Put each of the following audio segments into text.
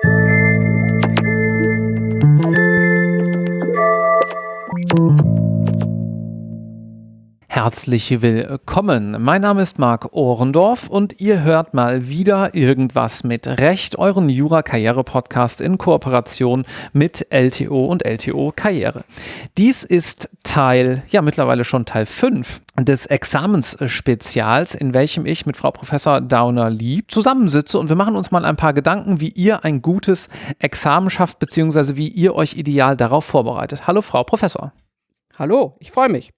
Thank you. Herzlich willkommen. Mein Name ist Marc Ohrendorf und ihr hört mal wieder irgendwas mit Recht, euren Jura-Karriere-Podcast in Kooperation mit LTO und LTO Karriere. Dies ist Teil, ja mittlerweile schon Teil 5 des Examensspezials, in welchem ich mit Frau Professor Dauner-Lee zusammensitze und wir machen uns mal ein paar Gedanken, wie ihr ein gutes Examen schafft, beziehungsweise wie ihr euch ideal darauf vorbereitet. Hallo Frau Professor. Hallo, ich freue mich.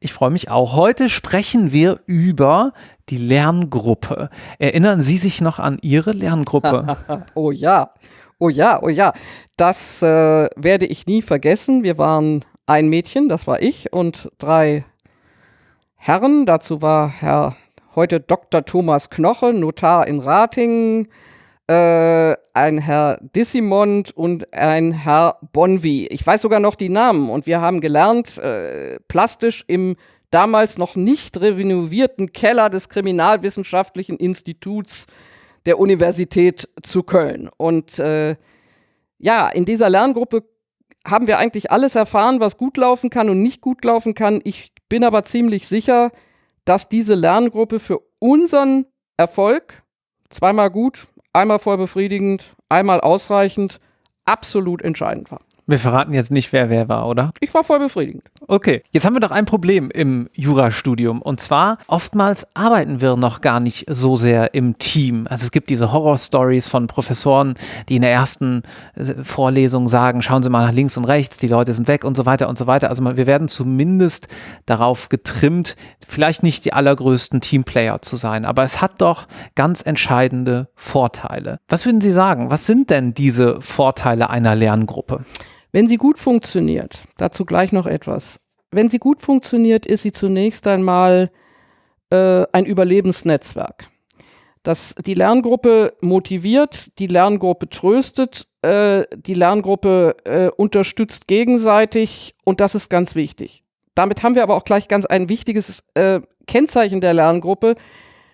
Ich freue mich auch. Heute sprechen wir über die Lerngruppe. Erinnern Sie sich noch an Ihre Lerngruppe? oh ja, oh ja, oh ja. Das äh, werde ich nie vergessen. Wir waren ein Mädchen, das war ich, und drei Herren. Dazu war Herr heute Dr. Thomas Knoche, Notar in Ratingen, äh, ein Herr Dissimond und ein Herr Bonvi. Ich weiß sogar noch die Namen und wir haben gelernt, äh, plastisch im damals noch nicht renovierten Keller des Kriminalwissenschaftlichen Instituts der Universität zu Köln. Und äh, ja, in dieser Lerngruppe haben wir eigentlich alles erfahren, was gut laufen kann und nicht gut laufen kann. Ich bin aber ziemlich sicher, dass diese Lerngruppe für unseren Erfolg zweimal gut, einmal voll befriedigend, einmal ausreichend, absolut entscheidend war. Wir verraten jetzt nicht, wer wer war, oder? Ich war voll befriedigend. Okay, jetzt haben wir doch ein Problem im Jurastudium. Und zwar, oftmals arbeiten wir noch gar nicht so sehr im Team. Also es gibt diese Horror-Stories von Professoren, die in der ersten äh, Vorlesung sagen, schauen Sie mal nach links und rechts, die Leute sind weg und so weiter und so weiter. Also wir werden zumindest darauf getrimmt, vielleicht nicht die allergrößten Teamplayer zu sein. Aber es hat doch ganz entscheidende Vorteile. Was würden Sie sagen? Was sind denn diese Vorteile einer Lerngruppe? Wenn sie gut funktioniert, dazu gleich noch etwas. Wenn sie gut funktioniert, ist sie zunächst einmal äh, ein Überlebensnetzwerk. Das die Lerngruppe motiviert, die Lerngruppe tröstet, äh, die Lerngruppe äh, unterstützt gegenseitig und das ist ganz wichtig. Damit haben wir aber auch gleich ganz ein wichtiges äh, Kennzeichen der Lerngruppe.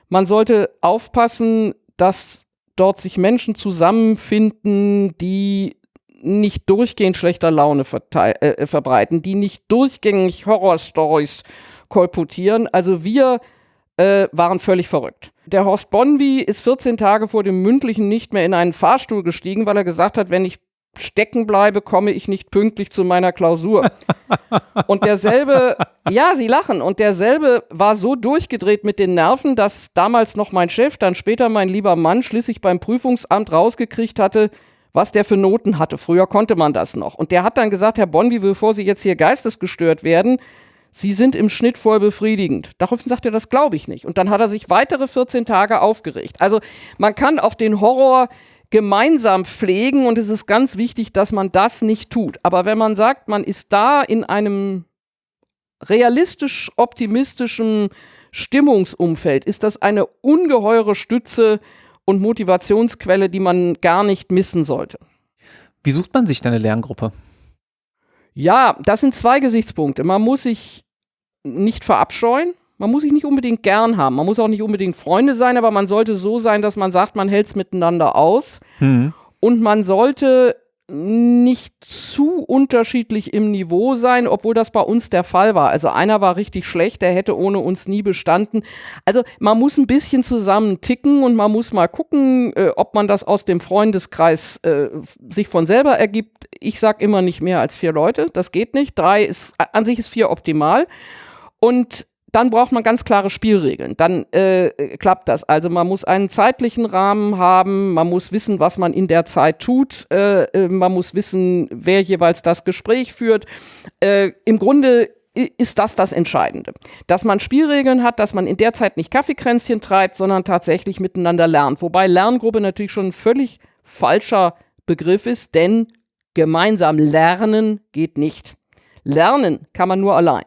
Man sollte aufpassen, dass dort sich Menschen zusammenfinden, die nicht durchgehend schlechter Laune äh, äh, verbreiten, die nicht durchgängig Horrorstories kolportieren. Also wir äh, waren völlig verrückt. Der Horst Bonvi ist 14 Tage vor dem mündlichen nicht mehr in einen Fahrstuhl gestiegen, weil er gesagt hat, wenn ich stecken bleibe, komme ich nicht pünktlich zu meiner Klausur. und derselbe, ja, sie lachen, und derselbe war so durchgedreht mit den Nerven, dass damals noch mein Chef, dann später mein lieber Mann, schließlich beim Prüfungsamt rausgekriegt hatte, was der für Noten hatte. Früher konnte man das noch. Und der hat dann gesagt, Herr Bonvi, bevor Sie jetzt hier geistesgestört werden, Sie sind im Schnitt voll befriedigend. Daraufhin sagt er, das glaube ich nicht. Und dann hat er sich weitere 14 Tage aufgeregt. Also man kann auch den Horror gemeinsam pflegen und es ist ganz wichtig, dass man das nicht tut. Aber wenn man sagt, man ist da in einem realistisch optimistischen Stimmungsumfeld, ist das eine ungeheure Stütze und Motivationsquelle, die man gar nicht missen sollte. Wie sucht man sich denn eine Lerngruppe? Ja, das sind zwei Gesichtspunkte. Man muss sich nicht verabscheuen. Man muss sich nicht unbedingt gern haben. Man muss auch nicht unbedingt Freunde sein, aber man sollte so sein, dass man sagt, man hält es miteinander aus. Mhm. Und man sollte nicht zu unterschiedlich im Niveau sein, obwohl das bei uns der Fall war. Also einer war richtig schlecht, der hätte ohne uns nie bestanden. Also man muss ein bisschen zusammen ticken und man muss mal gucken, äh, ob man das aus dem Freundeskreis äh, sich von selber ergibt. Ich sag immer nicht mehr als vier Leute, das geht nicht. Drei ist, an sich ist vier optimal. Und dann braucht man ganz klare Spielregeln. Dann äh, klappt das. Also man muss einen zeitlichen Rahmen haben, man muss wissen, was man in der Zeit tut, äh, äh man muss wissen, wer jeweils das Gespräch führt. Äh, Im Grunde ist das das Entscheidende. Dass man Spielregeln hat, dass man in der Zeit nicht Kaffeekränzchen treibt, sondern tatsächlich miteinander lernt. Wobei Lerngruppe natürlich schon ein völlig falscher Begriff ist, denn gemeinsam lernen geht nicht. Lernen kann man nur allein.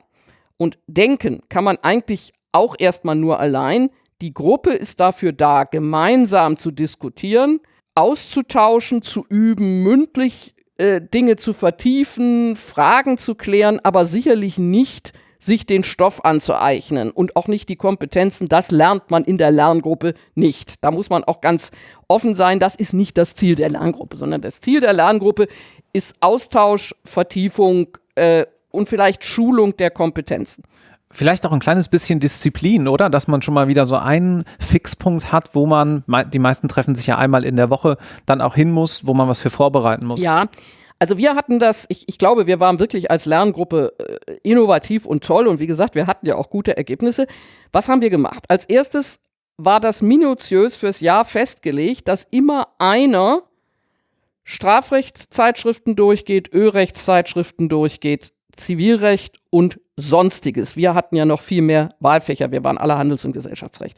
Und denken kann man eigentlich auch erstmal nur allein. Die Gruppe ist dafür da, gemeinsam zu diskutieren, auszutauschen, zu üben, mündlich äh, Dinge zu vertiefen, Fragen zu klären, aber sicherlich nicht sich den Stoff anzueignen und auch nicht die Kompetenzen. Das lernt man in der Lerngruppe nicht. Da muss man auch ganz offen sein. Das ist nicht das Ziel der Lerngruppe, sondern das Ziel der Lerngruppe ist Austausch, Vertiefung äh, und vielleicht Schulung der Kompetenzen. Vielleicht auch ein kleines bisschen Disziplin, oder? Dass man schon mal wieder so einen Fixpunkt hat, wo man, die meisten treffen sich ja einmal in der Woche, dann auch hin muss, wo man was für vorbereiten muss. Ja, also wir hatten das, ich, ich glaube, wir waren wirklich als Lerngruppe äh, innovativ und toll und wie gesagt, wir hatten ja auch gute Ergebnisse. Was haben wir gemacht? Als erstes war das minutiös fürs Jahr festgelegt, dass immer einer Strafrechtszeitschriften durchgeht, Ölrechtszeitschriften durchgeht, Zivilrecht und Sonstiges. Wir hatten ja noch viel mehr Wahlfächer, wir waren alle Handels- und Gesellschaftsrecht.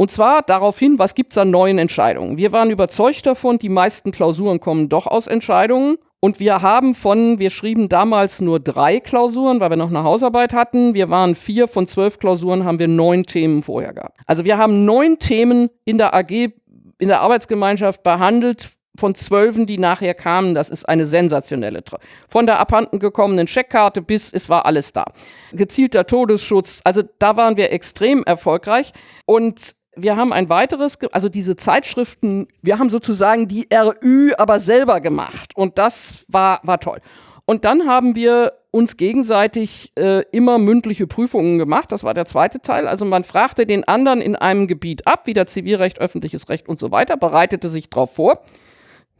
Und zwar daraufhin, was gibt es an neuen Entscheidungen? Wir waren überzeugt davon, die meisten Klausuren kommen doch aus Entscheidungen. Und wir haben von, wir schrieben damals nur drei Klausuren, weil wir noch eine Hausarbeit hatten. Wir waren vier von zwölf Klausuren, haben wir neun Themen vorher gehabt. Also wir haben neun Themen in der AG, in der Arbeitsgemeinschaft behandelt, von Zwölfen, die nachher kamen. Das ist eine sensationelle. Von der abhanden gekommenen Checkkarte bis es war alles da. Gezielter Todesschutz. Also da waren wir extrem erfolgreich. Und wir haben ein weiteres, also diese Zeitschriften, wir haben sozusagen die RÜ aber selber gemacht. Und das war, war toll. Und dann haben wir uns gegenseitig äh, immer mündliche Prüfungen gemacht. Das war der zweite Teil. Also man fragte den anderen in einem Gebiet ab, wie der Zivilrecht, öffentliches Recht und so weiter, bereitete sich darauf vor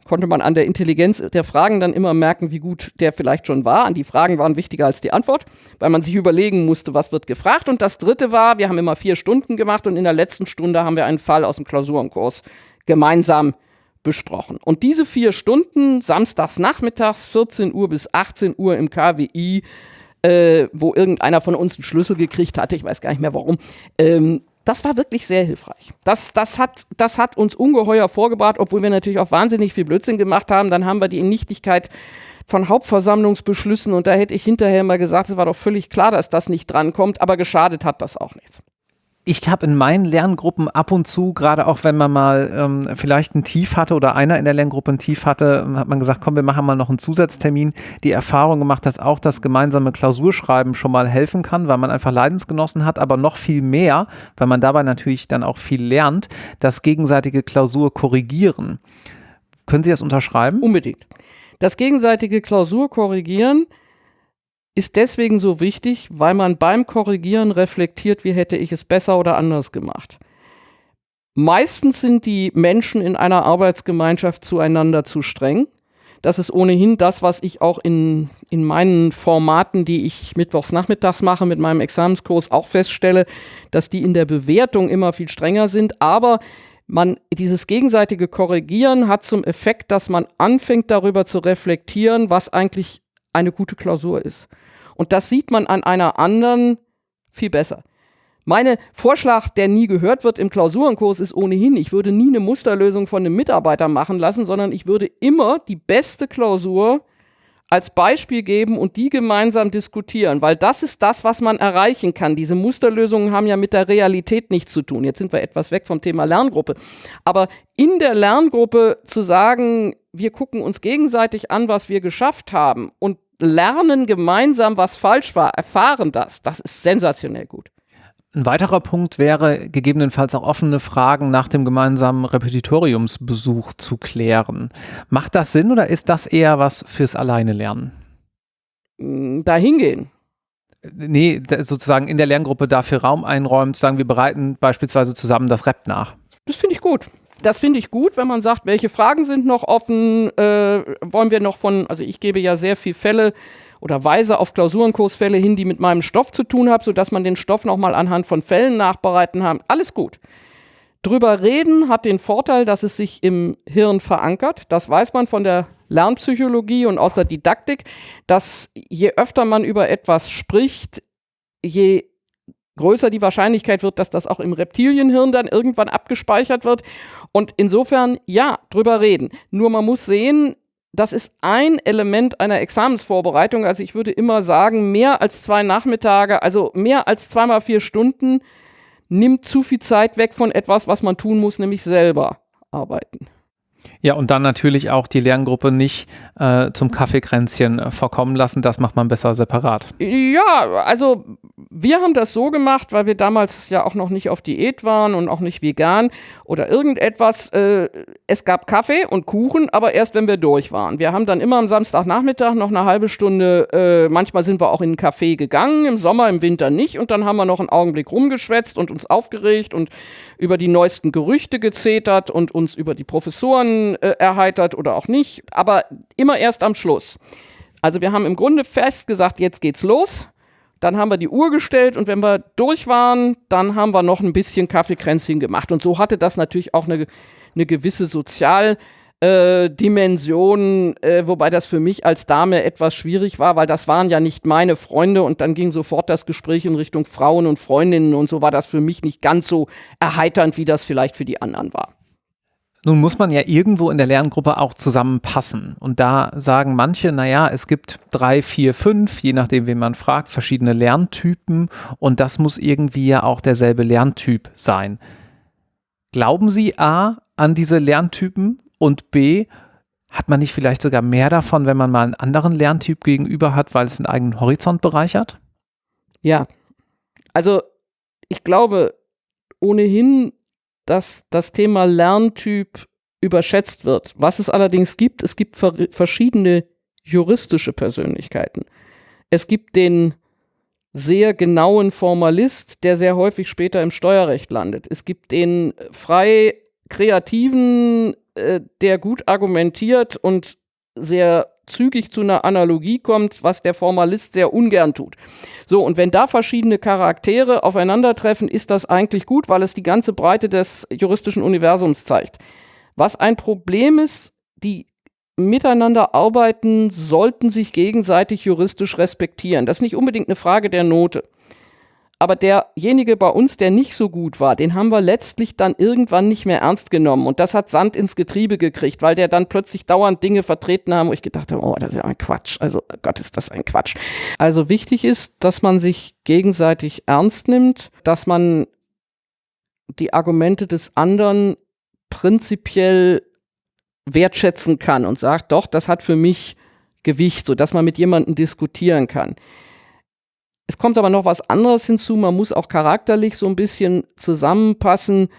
konnte man an der Intelligenz der Fragen dann immer merken, wie gut der vielleicht schon war. An die Fragen waren wichtiger als die Antwort, weil man sich überlegen musste, was wird gefragt. Und das dritte war, wir haben immer vier Stunden gemacht und in der letzten Stunde haben wir einen Fall aus dem Klausurenkurs gemeinsam besprochen. Und diese vier Stunden, samstags nachmittags, 14 Uhr bis 18 Uhr im KWI, äh, wo irgendeiner von uns einen Schlüssel gekriegt hatte, ich weiß gar nicht mehr warum, ähm, das war wirklich sehr hilfreich. Das, das, hat, das hat uns ungeheuer vorgebracht, obwohl wir natürlich auch wahnsinnig viel Blödsinn gemacht haben. Dann haben wir die Nichtigkeit von Hauptversammlungsbeschlüssen und da hätte ich hinterher mal gesagt, es war doch völlig klar, dass das nicht drankommt, aber geschadet hat das auch nichts ich habe in meinen Lerngruppen ab und zu, gerade auch wenn man mal ähm, vielleicht ein Tief hatte oder einer in der Lerngruppe ein Tief hatte, hat man gesagt, komm, wir machen mal noch einen Zusatztermin. Die Erfahrung gemacht, dass auch das gemeinsame Klausurschreiben schon mal helfen kann, weil man einfach Leidensgenossen hat, aber noch viel mehr, weil man dabei natürlich dann auch viel lernt, das gegenseitige Klausur korrigieren. Können Sie das unterschreiben? Unbedingt. Das gegenseitige Klausur korrigieren ist deswegen so wichtig, weil man beim Korrigieren reflektiert, wie hätte ich es besser oder anders gemacht. Meistens sind die Menschen in einer Arbeitsgemeinschaft zueinander zu streng. Das ist ohnehin das, was ich auch in, in meinen Formaten, die ich mittwochs nachmittags mache mit meinem Examenskurs, auch feststelle, dass die in der Bewertung immer viel strenger sind. Aber man, dieses gegenseitige Korrigieren hat zum Effekt, dass man anfängt darüber zu reflektieren, was eigentlich eine gute Klausur ist. Und das sieht man an einer anderen viel besser. Mein Vorschlag, der nie gehört wird im Klausurenkurs, ist ohnehin, ich würde nie eine Musterlösung von einem Mitarbeiter machen lassen, sondern ich würde immer die beste Klausur als Beispiel geben und die gemeinsam diskutieren, weil das ist das, was man erreichen kann. Diese Musterlösungen haben ja mit der Realität nichts zu tun. Jetzt sind wir etwas weg vom Thema Lerngruppe. Aber in der Lerngruppe zu sagen, wir gucken uns gegenseitig an, was wir geschafft haben und lernen gemeinsam, was falsch war, erfahren das. Das ist sensationell gut. Ein weiterer Punkt wäre, gegebenenfalls auch offene Fragen nach dem gemeinsamen Repetitoriumsbesuch zu klären. Macht das Sinn oder ist das eher was fürs Alleine lernen? Mm, Dahingehen. Nee, sozusagen in der Lerngruppe dafür Raum einräumt, sagen wir bereiten beispielsweise zusammen das Rep nach. Das finde ich gut das finde ich gut, wenn man sagt, welche Fragen sind noch offen, äh, wollen wir noch von, also ich gebe ja sehr viel Fälle oder weise auf Klausurenkursfälle hin, die mit meinem Stoff zu tun haben, sodass man den Stoff nochmal anhand von Fällen nachbereiten haben. Alles gut. Drüber reden hat den Vorteil, dass es sich im Hirn verankert. Das weiß man von der Lernpsychologie und aus der Didaktik, dass je öfter man über etwas spricht, je größer die Wahrscheinlichkeit wird, dass das auch im Reptilienhirn dann irgendwann abgespeichert wird. Und insofern, ja, drüber reden. Nur man muss sehen, das ist ein Element einer Examensvorbereitung. Also ich würde immer sagen, mehr als zwei Nachmittage, also mehr als zweimal vier Stunden nimmt zu viel Zeit weg von etwas, was man tun muss, nämlich selber arbeiten. Ja, und dann natürlich auch die Lerngruppe nicht äh, zum Kaffeekränzchen äh, verkommen lassen. Das macht man besser separat. Ja, also wir haben das so gemacht, weil wir damals ja auch noch nicht auf Diät waren und auch nicht vegan oder irgendetwas. Äh, es gab Kaffee und Kuchen, aber erst wenn wir durch waren. Wir haben dann immer am Samstagnachmittag noch eine halbe Stunde, äh, manchmal sind wir auch in einen Café gegangen, im Sommer, im Winter nicht. Und dann haben wir noch einen Augenblick rumgeschwätzt und uns aufgeregt und über die neuesten Gerüchte gezetert und uns über die Professoren äh, erheitert oder auch nicht, aber immer erst am Schluss. Also wir haben im Grunde fest gesagt, jetzt geht's los. Dann haben wir die Uhr gestellt und wenn wir durch waren, dann haben wir noch ein bisschen Kaffeekränzchen gemacht. Und so hatte das natürlich auch eine, eine gewisse Sozial- äh, äh, wobei das für mich als Dame etwas schwierig war, weil das waren ja nicht meine Freunde und dann ging sofort das Gespräch in Richtung Frauen und Freundinnen und so war das für mich nicht ganz so erheiternd, wie das vielleicht für die anderen war. Nun muss man ja irgendwo in der Lerngruppe auch zusammenpassen. Und da sagen manche, naja, es gibt drei, vier, fünf, je nachdem, wen man fragt, verschiedene Lerntypen. Und das muss irgendwie ja auch derselbe Lerntyp sein. Glauben Sie A an diese Lerntypen und B, hat man nicht vielleicht sogar mehr davon, wenn man mal einen anderen Lerntyp gegenüber hat, weil es den eigenen Horizont bereichert? Ja, also ich glaube ohnehin, dass das Thema Lerntyp überschätzt wird. Was es allerdings gibt, es gibt verschiedene juristische Persönlichkeiten. Es gibt den sehr genauen Formalist, der sehr häufig später im Steuerrecht landet. Es gibt den frei kreativen äh, der gut argumentiert und sehr zügig zu einer Analogie kommt, was der Formalist sehr ungern tut. So, und wenn da verschiedene Charaktere aufeinandertreffen, ist das eigentlich gut, weil es die ganze Breite des juristischen Universums zeigt. Was ein Problem ist, die miteinander arbeiten, sollten sich gegenseitig juristisch respektieren. Das ist nicht unbedingt eine Frage der Note. Aber derjenige bei uns, der nicht so gut war, den haben wir letztlich dann irgendwann nicht mehr ernst genommen. Und das hat Sand ins Getriebe gekriegt, weil der dann plötzlich dauernd Dinge vertreten haben, wo ich gedacht habe, oh, das ist ein Quatsch. Also Gott, ist das ein Quatsch. Also wichtig ist, dass man sich gegenseitig ernst nimmt, dass man die Argumente des anderen prinzipiell wertschätzen kann und sagt, doch, das hat für mich Gewicht, sodass man mit jemandem diskutieren kann. Es kommt aber noch was anderes hinzu. Man muss auch charakterlich so ein bisschen zusammenpassen.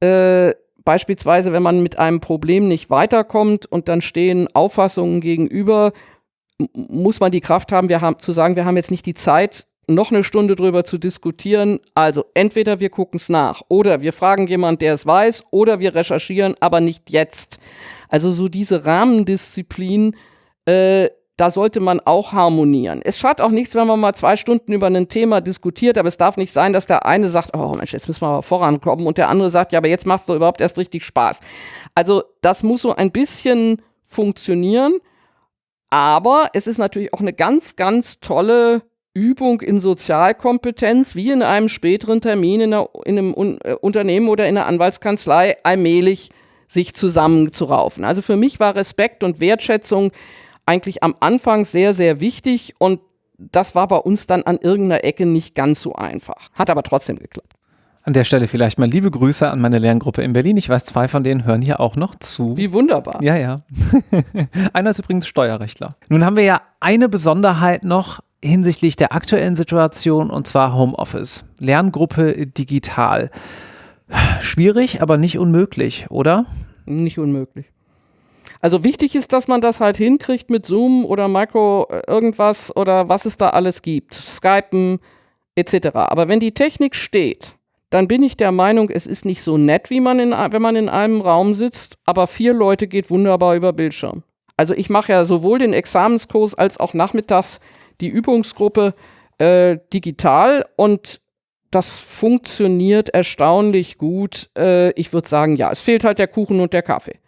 Äh, beispielsweise, wenn man mit einem Problem nicht weiterkommt und dann stehen Auffassungen gegenüber, muss man die Kraft haben, wir haben zu sagen, wir haben jetzt nicht die Zeit, noch eine Stunde drüber zu diskutieren. Also entweder wir gucken es nach oder wir fragen jemanden, der es weiß, oder wir recherchieren, aber nicht jetzt. Also so diese Rahmendisziplin, äh, da sollte man auch harmonieren. Es schadet auch nichts, wenn man mal zwei Stunden über ein Thema diskutiert, aber es darf nicht sein, dass der eine sagt, oh Mensch, jetzt müssen wir aber vorankommen und der andere sagt, ja, aber jetzt macht es doch überhaupt erst richtig Spaß. Also das muss so ein bisschen funktionieren, aber es ist natürlich auch eine ganz, ganz tolle Übung in Sozialkompetenz, wie in einem späteren Termin in, einer, in einem Un äh, Unternehmen oder in einer Anwaltskanzlei allmählich sich zusammenzuraufen. Also für mich war Respekt und Wertschätzung eigentlich am Anfang sehr, sehr wichtig und das war bei uns dann an irgendeiner Ecke nicht ganz so einfach. Hat aber trotzdem geklappt. An der Stelle vielleicht mal liebe Grüße an meine Lerngruppe in Berlin. Ich weiß, zwei von denen hören hier auch noch zu. Wie wunderbar. Ja, ja. Einer ist übrigens Steuerrechtler. Nun haben wir ja eine Besonderheit noch hinsichtlich der aktuellen Situation und zwar Homeoffice. Lerngruppe digital. Schwierig, aber nicht unmöglich, oder? Nicht unmöglich. Also wichtig ist, dass man das halt hinkriegt mit Zoom oder Micro äh, irgendwas oder was es da alles gibt, Skypen etc. Aber wenn die Technik steht, dann bin ich der Meinung, es ist nicht so nett, wie man in, wenn man in einem Raum sitzt, aber vier Leute geht wunderbar über Bildschirm. Also ich mache ja sowohl den Examenskurs als auch nachmittags die Übungsgruppe äh, digital und das funktioniert erstaunlich gut. Äh, ich würde sagen, ja, es fehlt halt der Kuchen und der Kaffee.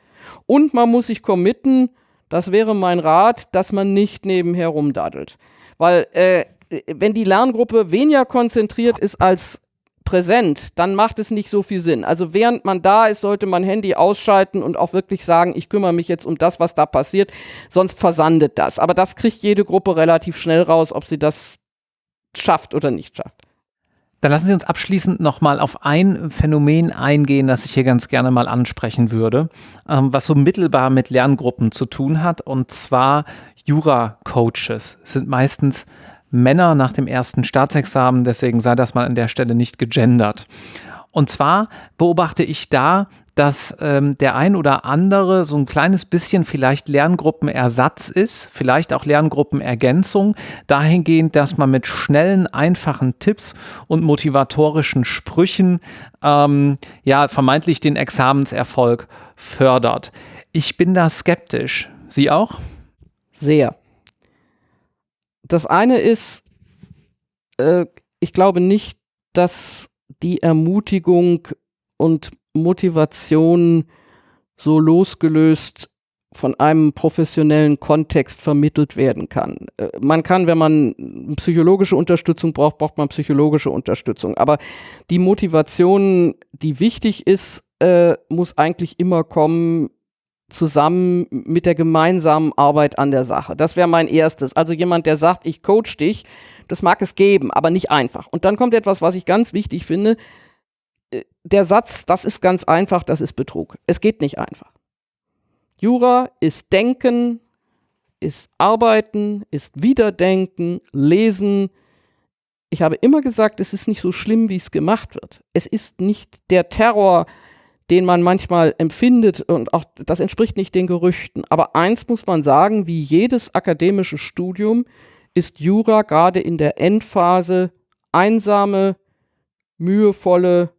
Und man muss sich committen, das wäre mein Rat, dass man nicht nebenher rumdaddelt. Weil äh, wenn die Lerngruppe weniger konzentriert ist als präsent, dann macht es nicht so viel Sinn. Also während man da ist, sollte man Handy ausschalten und auch wirklich sagen, ich kümmere mich jetzt um das, was da passiert, sonst versandet das. Aber das kriegt jede Gruppe relativ schnell raus, ob sie das schafft oder nicht schafft. Dann lassen Sie uns abschließend nochmal auf ein Phänomen eingehen, das ich hier ganz gerne mal ansprechen würde, ähm, was so mittelbar mit Lerngruppen zu tun hat. Und zwar Jura-Coaches sind meistens Männer nach dem ersten Staatsexamen, deswegen sei das mal an der Stelle nicht gegendert. Und zwar beobachte ich da, dass ähm, der ein oder andere so ein kleines bisschen vielleicht Lerngruppenersatz ist, vielleicht auch Lerngruppenergänzung, dahingehend, dass man mit schnellen, einfachen Tipps und motivatorischen Sprüchen ähm, ja vermeintlich den Examenserfolg fördert. Ich bin da skeptisch. Sie auch? Sehr. Das eine ist, äh, ich glaube nicht, dass die Ermutigung und Motivation so losgelöst von einem professionellen Kontext vermittelt werden kann. Äh, man kann, wenn man psychologische Unterstützung braucht, braucht man psychologische Unterstützung. Aber die Motivation, die wichtig ist, äh, muss eigentlich immer kommen zusammen mit der gemeinsamen Arbeit an der Sache. Das wäre mein erstes. Also jemand, der sagt, ich coach dich, das mag es geben, aber nicht einfach. Und dann kommt etwas, was ich ganz wichtig finde, äh, der Satz, das ist ganz einfach, das ist Betrug. Es geht nicht einfach. Jura ist Denken, ist Arbeiten, ist Wiederdenken, Lesen. Ich habe immer gesagt, es ist nicht so schlimm, wie es gemacht wird. Es ist nicht der Terror, den man manchmal empfindet und auch das entspricht nicht den Gerüchten. Aber eins muss man sagen, wie jedes akademische Studium ist Jura gerade in der Endphase einsame, mühevolle,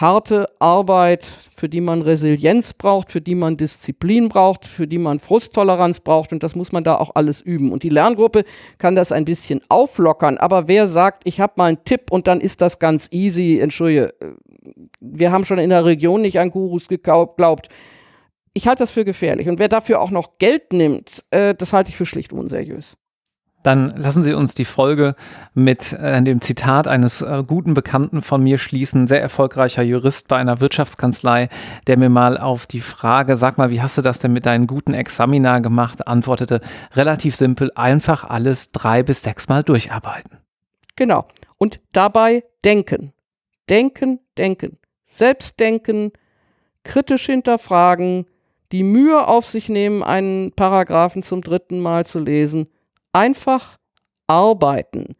harte Arbeit, für die man Resilienz braucht, für die man Disziplin braucht, für die man Frusttoleranz braucht und das muss man da auch alles üben. Und die Lerngruppe kann das ein bisschen auflockern, aber wer sagt, ich habe mal einen Tipp und dann ist das ganz easy, entschuldige, äh, wir haben schon in der Region nicht an Gurus geglaubt. Ich halte das für gefährlich und wer dafür auch noch Geld nimmt, äh, das halte ich für schlicht unseriös. Dann lassen Sie uns die Folge mit äh, dem Zitat eines äh, guten Bekannten von mir schließen, sehr erfolgreicher Jurist bei einer Wirtschaftskanzlei, der mir mal auf die Frage, sag mal, wie hast du das denn mit deinen guten Examina gemacht, antwortete, relativ simpel, einfach alles drei bis sechs Mal durcharbeiten. Genau. Und dabei denken. Denken, denken. Selbstdenken, kritisch hinterfragen, die Mühe auf sich nehmen, einen Paragraphen zum dritten Mal zu lesen einfach arbeiten.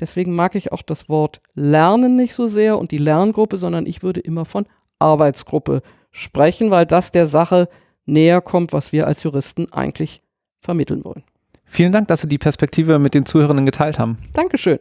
Deswegen mag ich auch das Wort Lernen nicht so sehr und die Lerngruppe, sondern ich würde immer von Arbeitsgruppe sprechen, weil das der Sache näher kommt, was wir als Juristen eigentlich vermitteln wollen. Vielen Dank, dass Sie die Perspektive mit den Zuhörenden geteilt haben. Dankeschön.